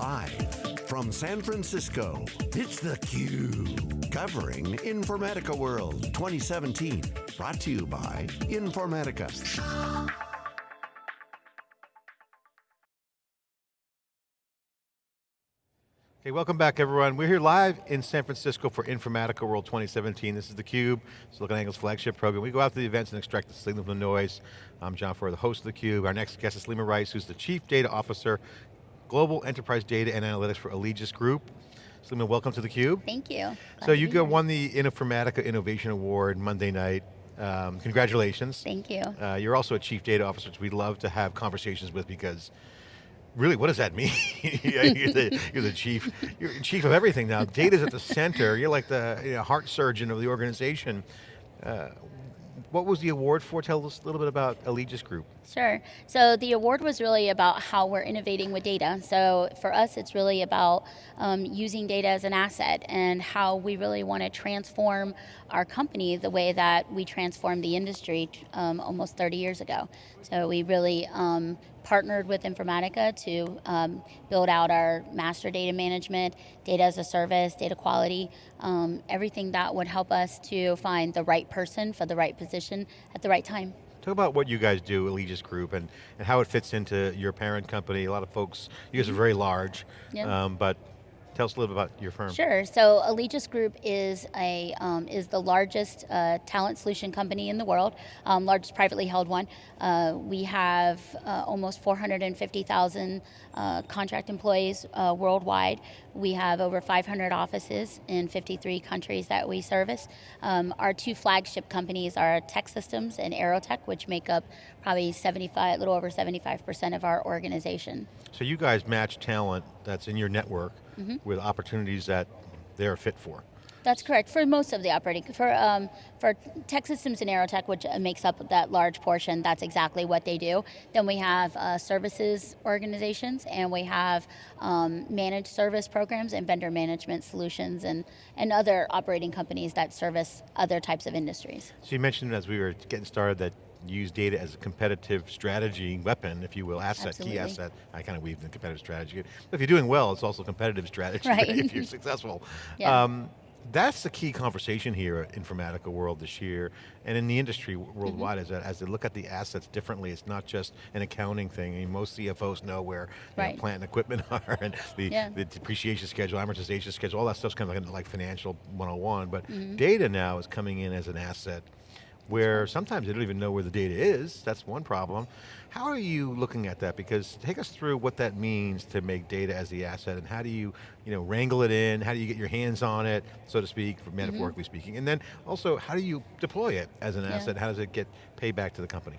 Live from San Francisco, it's theCUBE. Covering Informatica World 2017. Brought to you by Informatica. Okay, welcome back everyone. We're here live in San Francisco for Informatica World 2017. This is theCUBE, SiliconANGLE's flagship program. We go out to the events and extract the signal from the noise. I'm John Furrier, the host of theCUBE. Our next guest is Salema Rice, who's the Chief Data Officer Global Enterprise Data and Analytics for Allegis Group. Salema, welcome to theCUBE. Thank you. Glad so you got, won the Informatica Innovation Award Monday night. Um, congratulations. Thank you. Uh, you're also a Chief Data Officer, which we'd love to have conversations with because really, what does that mean? you're, the, you're, the, chief, you're chief of everything now. Data's at the center. You're like the you know, heart surgeon of the organization. Uh, what was the award for? Tell us a little bit about Allegis Group. Sure. So the award was really about how we're innovating with data. So for us, it's really about um, using data as an asset and how we really want to transform our company the way that we transformed the industry um, almost 30 years ago. So we really um, partnered with Informatica to um, build out our master data management, data as a service, data quality, um, everything that would help us to find the right person for the right position at the right time. Talk about what you guys do, Allegis Group, and, and how it fits into your parent company. A lot of folks, you guys are very large, yep. um, but Tell us a little bit about your firm. Sure. So Allegis Group is a um, is the largest uh, talent solution company in the world, um, largest privately held one. Uh, we have uh, almost 450,000 uh, contract employees uh, worldwide. We have over 500 offices in 53 countries that we service. Um, our two flagship companies are TEKsystems and Aerotech, which make up probably 75, a little over 75% of our organization. So you guys match talent that's in your network mm -hmm. with opportunities that they're fit for. That's correct, for most of the operating, for, um, for TEKsystems and Aerotech, which makes up that large portion, that's exactly what they do. Then we have uh, services organizations, and we have um, managed service programs and vendor management solutions, and, and other operating companies that service other types of industries. So you mentioned as we were getting started that use data as a competitive strategy weapon, if you will, asset, Absolutely. key asset. I kind of weave the competitive strategy. But if you're doing well, it's also competitive strategy right. if you're successful. Yeah. Um, that's the key conversation here at Informatica World this year, and in the industry worldwide, mm -hmm. as, as they look at the assets differently, it's not just an accounting thing. I mean, most CFOs know where right. know, plant and equipment are, and the, yeah. the, depreciation schedule, amortization schedule, all that stuff's kind of like, like financial 101, but mm -hmm. data now is coming in as an asset where sometimes they don't even know where the data is, that's one problem. How are you looking at that? Because take us through what that means to make data as the asset and how do you, you know, wrangle it in, how do you get your hands on it, so to speak, metaphorically mm -hmm. speaking, and then also how do you deploy it as an yeah. asset, how does it get payback to the company?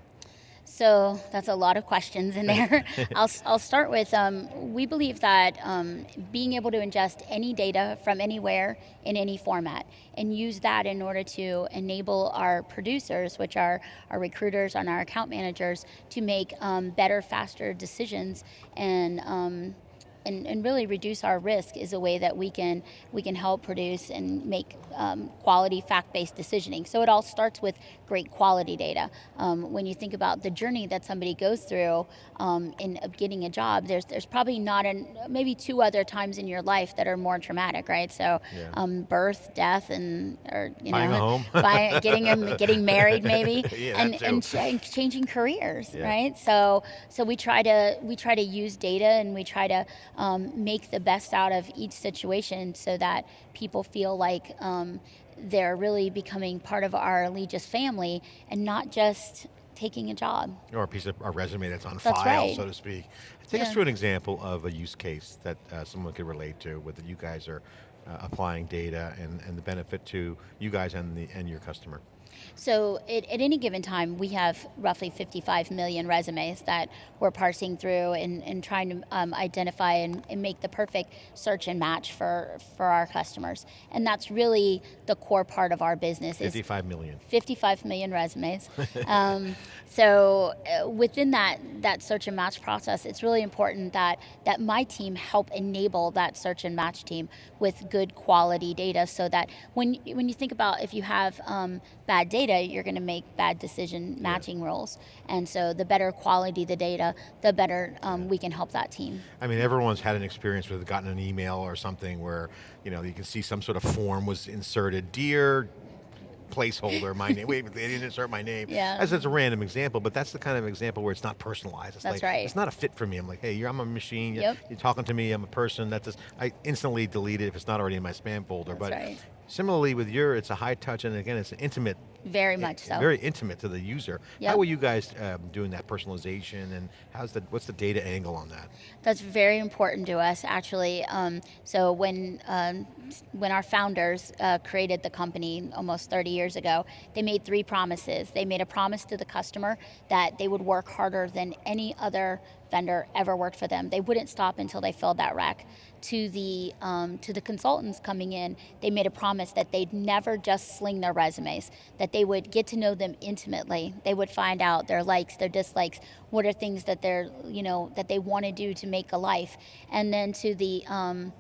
So that's a lot of questions in there. I'll, I'll start with, um, we believe that um, being able to ingest any data from anywhere in any format and use that in order to enable our producers, which are our recruiters and our account managers, to make um, better, faster decisions and um, and, and really reduce our risk is a way that we can we can help produce and make um, quality fact-based decisioning. So it all starts with great quality data. Um, when you think about the journey that somebody goes through um, in getting a job, there's there's probably not an maybe two other times in your life that are more traumatic, right? So yeah. um, birth, death, and or you buying know, buying, getting a, getting married maybe, yeah, and, and, ch and, changing careers, yeah. right? So so we try to we try to use data and we try to um, make the best out of each situation so that people feel like um, they're really becoming part of our Allegis family and not just taking a job. Or a piece of a resume that's on that's file, right. so to speak. Take yeah. us through an example of a use case that uh, someone could relate to, whether you guys are uh, applying data and, and the benefit to you guys and, the, and your customer. So it, at any given time, we have roughly 55 million resumes that we're parsing through and, and trying to um, identify and, and, make the perfect search and match for, for our customers. And that's really the core part of our business. 55 million. 55 million resumes. um, so uh, within that, that search and match process, it's really important that, that my team help enable that search and match team with good quality data so that when, when you think about if you have um, bad data, you're going to make bad decision matching yeah. rules. And so the better quality the data, the better um, we can help that team. I mean, everyone's had an experience where they've gotten an email or something where you know you can see some sort of form was inserted. Dear placeholder, my name. Wait, they didn't insert my name. Yeah. As it's a random example, but that's the kind of example where it's not personalized. It's that's like, right. It's not a fit for me. I'm like, hey, I'm a machine. Yep. You're, talking to me. I'm a person. That's just, I instantly delete it if it's not already in my spam folder. That's but right. Similarly with your, it's a high touch, and again, it's an intimate very much so. Very intimate to the user. Yep. How are you guys um, doing that personalization and how's the, what's the data angle on that? That's very important to us actually. Um, so when, um, when our founders uh, created the company almost 30 years ago, they made three promises. They made a promise to the customer that they would work harder than any other vendor ever worked for them. They wouldn't stop until they filled that rec to the um, to the consultants coming in, they made a promise that they'd never just sling their resumes, that they would get to know them intimately. They would find out their likes, their dislikes, what are things that they're you know that they want to do to make a life, and then to the um,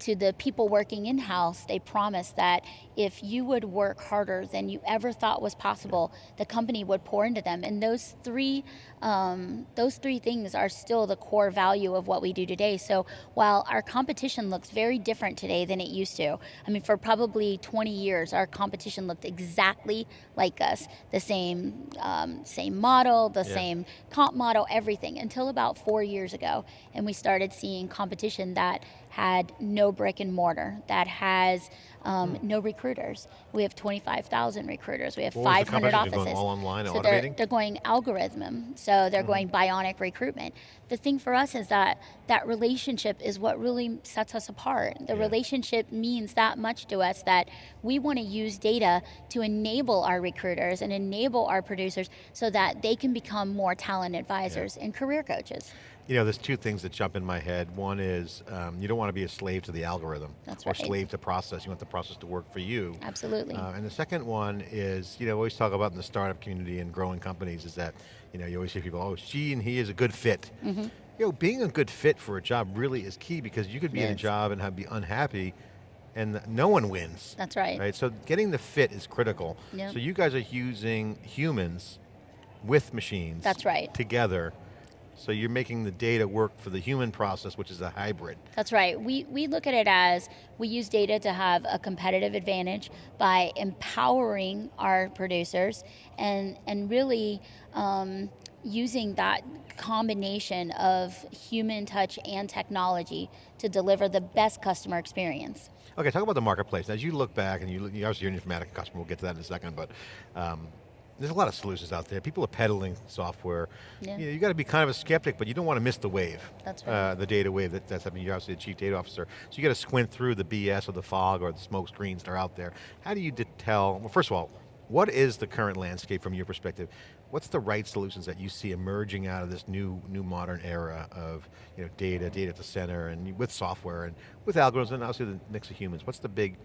to the people working in house, they promised that if you would work harder than you ever thought was possible, the company would pour into them. And those three, um, those three things are still the core value of what we do today. So while our competition looks very different today than it used to, I mean, for probably 20 years, our competition looked exactly like us, the same, um, same model, the yeah. same comp model, everything, until about four years ago, and we started seeing competition that had no brick and mortar, that has um, mm. no recruiters. We have 25,000 recruiters. We have what 500 offices. Going all online, so automating? they're, they're going algorithm. So they're mm going bionic recruitment. The thing for us is that that relationship is what really sets us apart. The yeah. relationship means that much to us that we want to use data to enable our recruiters and enable our producers so that they can become more talent advisors yeah. and career coaches. You know, there's two things that jump in my head. One is um, you don't want to be a slave to the algorithm. That's or right. slave to process. You want the process to work for you. Absolutely. Uh, and the second one is, you know, we always talk about in the startup community and growing companies is that, you know, you always hear people, oh, she and he is a good fit. Mm -hmm. You know, being a good fit for a job really is key because you could be yes. in a job and have, be unhappy and no one wins. That's right. Right, so getting the fit is critical. Yep. So you guys are using humans with machines. That's right. Together so you're making the data work for the human process, which is a hybrid. That's right. We, we look at it as we use data to have a competitive advantage by empowering our producers and, and really um, using that combination of human touch and technology to deliver the best customer experience. Okay, talk about the marketplace. As you look back, and you, you obviously you're an Informatica customer, we'll get to that in a second, but um, there's a lot of solutions out there. People are peddling software. Yeah. You, know, you got to be kind of a skeptic, but you don't want to miss the wave. That's right. Uh, the data wave, that, that's, I mean, you're obviously the chief data officer. So you got to squint through the BS or the fog or the smoke screens that are out there. How do you tell, well first of all, what is the current landscape from your perspective? What's the right solutions that you see emerging out of this new, new modern era of you know, data, data at the center, and with software, and with algorithms, and obviously the mix of humans? What's the big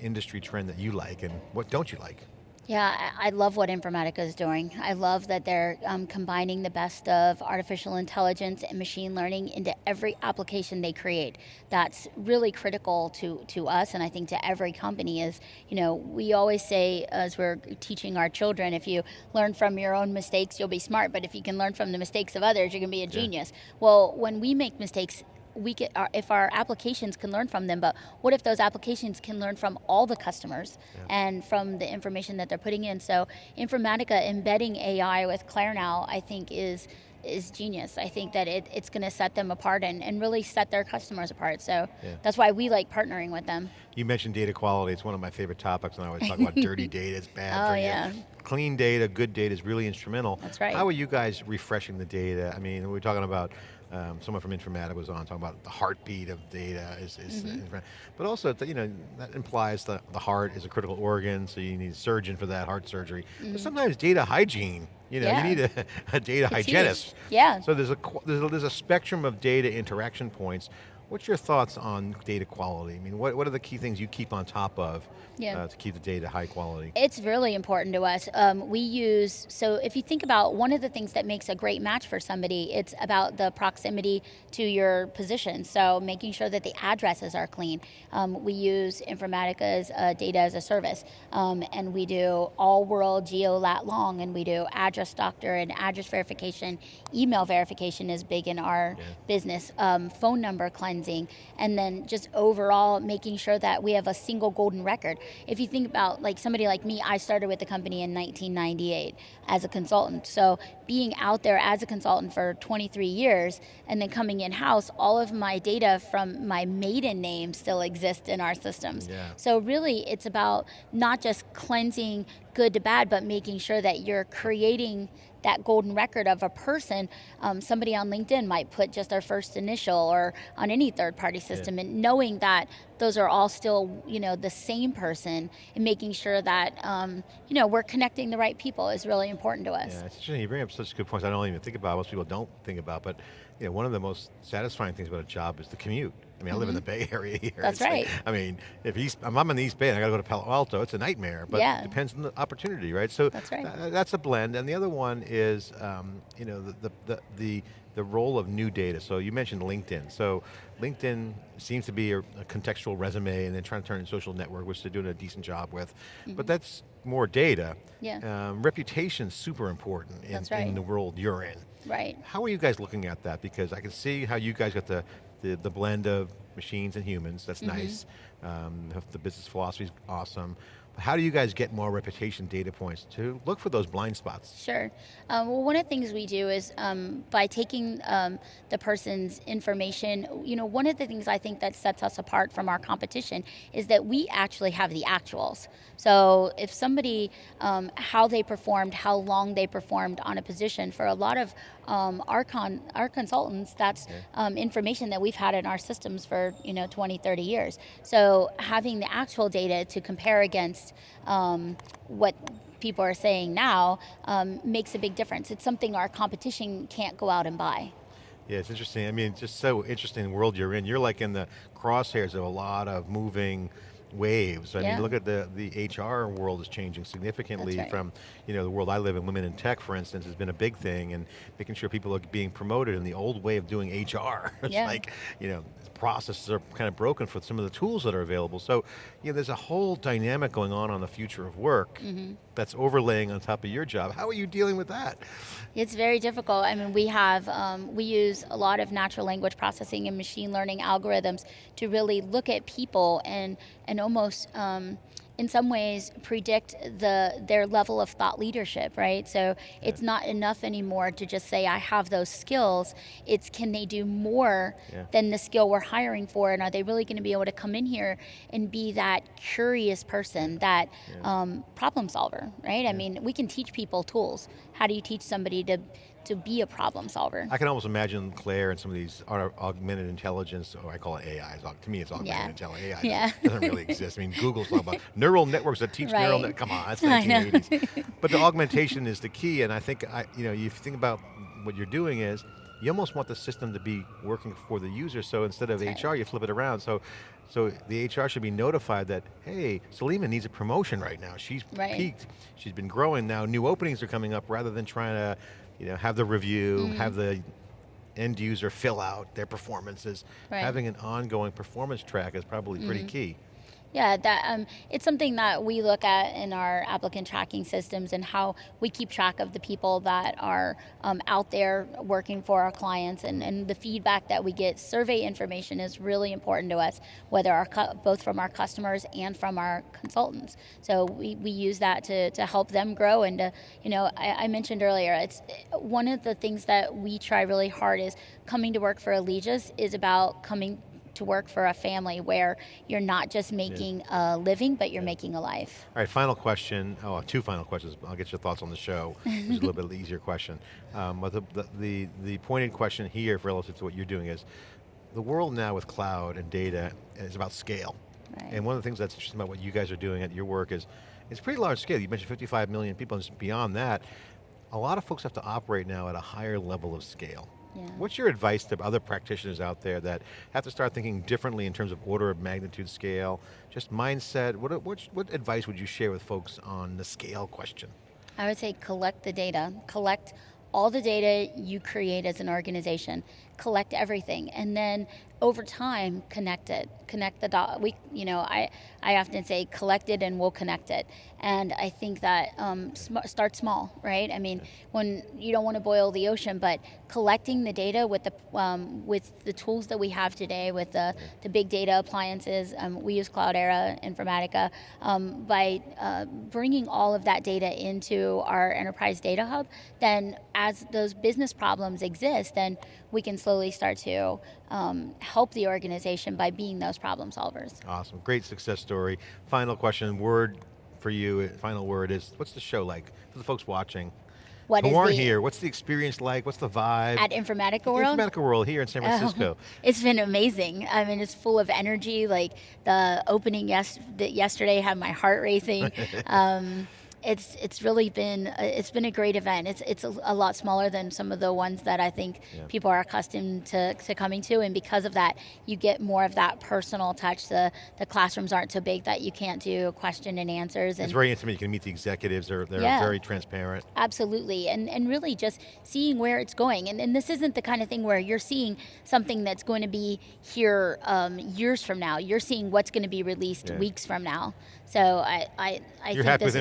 industry trend that you like, and what don't you like? Yeah, I love what Informatica is doing. I love that they're um, combining the best of artificial intelligence and machine learning into every application they create. That's really critical to, to us and I think to every company is, you know, we always say as we're teaching our children, if you learn from your own mistakes, you'll be smart, but if you can learn from the mistakes of others, you're going to be a genius. Yeah. Well, when we make mistakes, we get our, if our applications can learn from them, but what if those applications can learn from all the customers yeah. and from the information that they're putting in? So Informatica embedding AI with ClearNow, I think is is genius. I think that it, it's going to set them apart and, and really set their customers apart. So yeah. that's why we like partnering with them. You mentioned data quality. It's one of my favorite topics and I always talk about dirty data, it's bad oh, yeah. Clean data, good data is really instrumental. That's right. How are you guys refreshing the data? I mean, we're talking about um, someone from Informatica was on talking about the heartbeat of data is, is mm -hmm. but also you know that implies that the heart is a critical organ, so you need a surgeon for that heart surgery. Mm -hmm. But mm-hmm. sometimes data hygiene, you know, yeah. you need a, a data it's hygienist. Huge. Yeah. So there's a, there's a there's a spectrum of data interaction points. What's your thoughts on data quality? I mean, what, what are the key things you keep on top of yeah. uh, to keep the data high quality? It's really important to us. Um, we use, so if you think about one of the things that makes a great match for somebody, it's about the proximity to your position. So making sure that the addresses are clean. Um, we use Informatica's uh, data as a service. Um, and we do all world geo lat long, and we do address doctor and address verification. Email verification is big in our yeah. business. Um, phone number cleansing cleansing, and then just overall making sure that we have a single golden record. If you think about like somebody like me, I started with the company in 1998 as a consultant. So being out there as a consultant for 23 years and then coming in house, all of my data from my maiden name still exists in our systems. Yeah. So really, it's about not just cleansing good to bad, but making sure that you're creating that golden record of a person. Um, somebody on LinkedIn might put just their first initial or on any third party system, yeah. and knowing that those are all still you know the same person and making sure that um, you know we're connecting the right people is really important to us. Yeah, it's interesting. You bring up such good points. I don't even think about. Most people don't think about, but you know, one of the most satisfying things about a job is the commute. I mean, mm -hmm. I live in the mm-hmm. Bay Area here. That's right. Like, I mean, if East, I'm in the East Bay and I got to go to Palo Alto, it's a nightmare, but yeah. it depends on the opportunity, right? So that's, right. Uh, that's a blend. And the other one is, um, you know, the, the, the, the, the role of new data. So you mentioned LinkedIn. So LinkedIn seems to be a, a contextual resume and then trying to turn it into a social network, which they're doing a decent job with. Mm -hmm. But that's more data. Yeah. Um, reputation super important in, right. in the world you're in. Right. How are you guys looking at that? Because I can see how you guys got the, the, the blend of machines and humans, that's mm -hmm. nice. Um, the business philosophy is awesome. How do you guys get more reputation data points to look for those blind spots? Sure. Um, well, one of the things we do is um, by taking um, the person's information, you know, one of the things I think that sets us apart from our competition is that we actually have the actuals. So if somebody, um, how they performed, how long they performed on a position, for a lot of um, our, con our consultants, that's um, information that we've had in our systems for, you know, 20, 30 years. So having the actual data to compare against um, what people are saying now um, makes a big difference. It's something our competition can't go out and buy. Yeah, it's interesting. I mean, it's just so interesting world you're in. You're like in the crosshairs of a lot of moving waves. I yeah. mean, look at the, the HR world is changing significantly right. from, you know, the world I live in, women in tech, for instance, has been a big thing, and making sure people are being promoted in the old way of doing HR. it's yeah. like, you know, processes are kind of broken for some of the tools that are available. So, you know, there's a whole dynamic going on on the future of work mm -hmm. that's overlaying on top of your job. How are you dealing with that? It's very difficult. I mean, we have, um, we use a lot of natural language processing and machine learning algorithms to really look at people and, and almost, um, in some ways predict the their level of thought leadership, right? So yeah. it's not enough anymore to just say I have those skills. It's can they do more yeah. than the skill we're hiring for, and are they really going to be able to come in here and be that curious person, that yeah. um, problem solver, right? I mean, we can teach people tools. How do you teach somebody to to be a problem solver. I can almost imagine Claire and some of these augmented intelligence, or I call it AI. To me, it's augmented yeah. intelligence. AI yeah. doesn't really exist. I mean, Google's talking about neural networks that teach right. neural net. Come on, that's 1980s. but the augmentation is the key, and I think I, you know, you think about what you're doing is you almost want the system to be working for the user. So instead of HR, you flip it around. So, so the HR should be notified that, hey, Salema needs a promotion right now. She's right. peaked. She's been growing now. New openings are coming up rather than trying to you know, have the review, mm -hmm. have the end user fill out their performances. Right. Having an ongoing performance track is probably pretty mm -hmm. key. Yeah, that um, it's something that we look at in our applicant tracking systems and how we keep track of the people that are um, out there working for our clients and, and the feedback that we get. Survey information is really important to us, whether our both from our customers and from our consultants. So we, we use that to, to help them grow and to, you know, I, I mentioned earlier, it's one of the things that we try really hard is coming to work for Allegis is about coming to work for a family where you're not just making yeah. a living, but you're yeah. making a life. All right, final question. Oh, two final questions. I'll get your thoughts on the show. It's a little bit easier question. Um, but the, the, the, the pointed question here relative to what you're doing is, the world now with cloud and data is about scale. Right. And one of the things that's interesting about what you guys are doing at your work is, it's pretty large scale. You mentioned 55 million people, and beyond that, a lot of folks have to operate now at a higher level of scale. Yeah. What's your advice to other practitioners out there that have to start thinking differently in terms of order of magnitude scale, just mindset, what, what, what advice would you share with folks on the scale question? I would say collect the data, collect all the data you create as an organization, collect everything, and then over time connect it, connect the dot. We, you know, I, I often say collect it and we'll connect it, and I think that um, sm start small, right? I mean, when you don't want to boil the ocean, but collecting the data with the um, with the tools that we have today, with the the big data appliances, um, we use Cloudera, Informatica, um, by uh, bringing all of that data into our enterprise data hub, then as those business problems exist, then we can slowly start to um, help the organization by being those problem solvers. Awesome, great success story. Final question, word for you, final word is, what's the show like for the folks watching? What Who aren't the, here, what's the experience like? What's the vibe? At Informatica World? Informatica World here in San Francisco. Oh, it's been amazing. I mean, it's full of energy. Like the opening yes, yesterday had my heart racing. um, it's it's really been a, it's been a great event. It's it's a, a, lot smaller than some of the ones that I think yeah. people are accustomed to, to coming to, and because of that, you get more of that personal touch. The the classrooms aren't so big that you can't do question and answers. And it's very intimate. You can meet the executives. They're they're yeah, very transparent. Absolutely, and and really just seeing where it's going. And and this isn't the kind of thing where you're seeing something that's going to be here um, years from now. You're seeing what's going to be released yeah. weeks from now. So I I, I you're happy with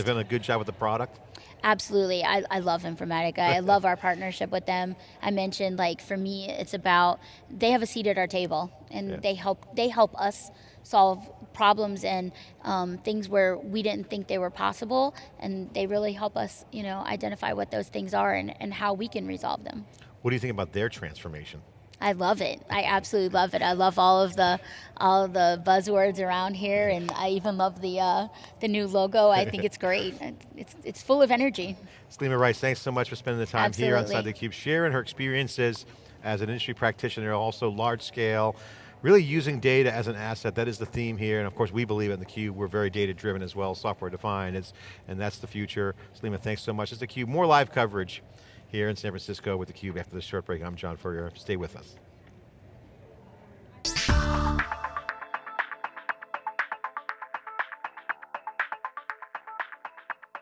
they've done a good job with the product? Absolutely, I, I love Informatica. I love our partnership with them. I mentioned like for me, it's about they have a seat at our table, and yeah. they help they help us solve problems and um, things where we didn't think they were possible, and they really help us, you know, identify what those things are and, and how we can resolve them. What do you think about their transformation? I love it. I absolutely love it. I love all of the all of the buzzwords around here, and I even love the uh, the new logo. I think it's great. It's it's full of energy. Salema Rice, thanks so much for spending the time absolutely. here on Inside theCUBE, sharing her experiences as an industry practitioner, also large scale, really using data as an asset, that is the theme here, and of course we believe in theCUBE, we're very data driven as well, software defined, it's, and that's the future. Salema, thanks so much. It's theCUBE, more live coverage here in San Francisco with theCUBE after this short break. I'm John Furrier, stay with us.